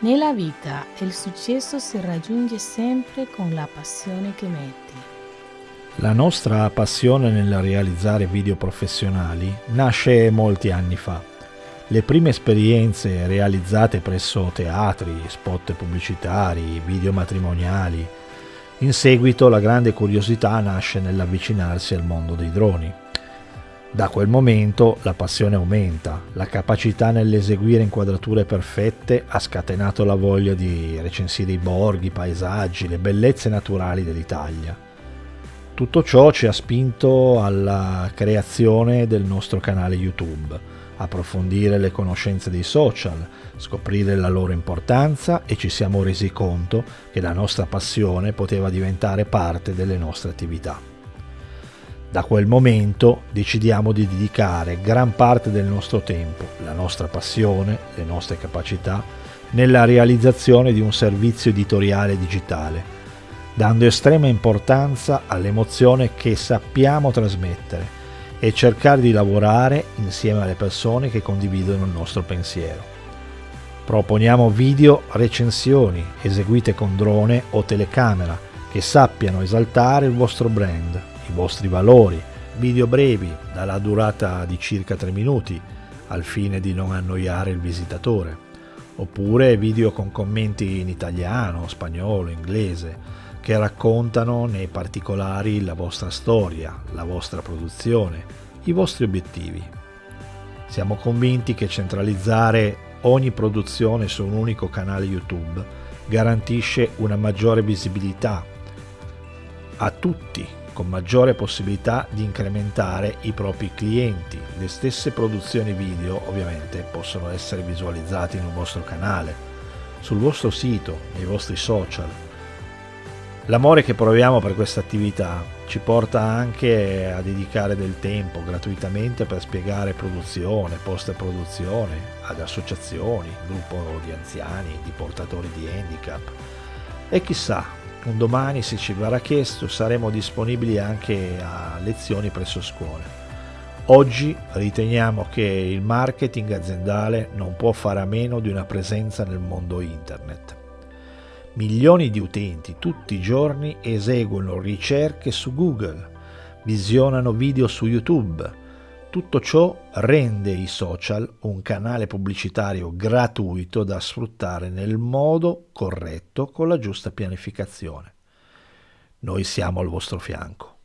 Nella vita il successo si raggiunge sempre con la passione che metti. La nostra passione nel realizzare video professionali nasce molti anni fa. Le prime esperienze realizzate presso teatri, spot pubblicitari, video matrimoniali. In seguito la grande curiosità nasce nell'avvicinarsi al mondo dei droni. Da quel momento la passione aumenta, la capacità nell'eseguire inquadrature perfette ha scatenato la voglia di recensire i borghi, i paesaggi, le bellezze naturali dell'Italia. Tutto ciò ci ha spinto alla creazione del nostro canale YouTube, approfondire le conoscenze dei social, scoprire la loro importanza e ci siamo resi conto che la nostra passione poteva diventare parte delle nostre attività. Da quel momento decidiamo di dedicare gran parte del nostro tempo, la nostra passione, le nostre capacità, nella realizzazione di un servizio editoriale digitale, dando estrema importanza all'emozione che sappiamo trasmettere e cercare di lavorare insieme alle persone che condividono il nostro pensiero. Proponiamo video recensioni eseguite con drone o telecamera che sappiano esaltare il vostro brand, i vostri valori, video brevi dalla durata di circa 3 minuti al fine di non annoiare il visitatore, oppure video con commenti in italiano, spagnolo, inglese, che raccontano nei particolari la vostra storia, la vostra produzione, i vostri obiettivi. Siamo convinti che centralizzare ogni produzione su un unico canale YouTube garantisce una maggiore visibilità a tutti con maggiore possibilità di incrementare i propri clienti. Le stesse produzioni video ovviamente possono essere visualizzate un vostro canale, sul vostro sito, nei vostri social. L'amore che proviamo per questa attività ci porta anche a dedicare del tempo gratuitamente per spiegare produzione, post-produzione ad associazioni, gruppo di anziani, di portatori di handicap. E chissà, un domani, se ci verrà chiesto, saremo disponibili anche a lezioni presso scuole. Oggi riteniamo che il marketing aziendale non può fare a meno di una presenza nel mondo internet. Milioni di utenti tutti i giorni eseguono ricerche su Google, visionano video su YouTube, tutto ciò rende i social un canale pubblicitario gratuito da sfruttare nel modo corretto con la giusta pianificazione. Noi siamo al vostro fianco.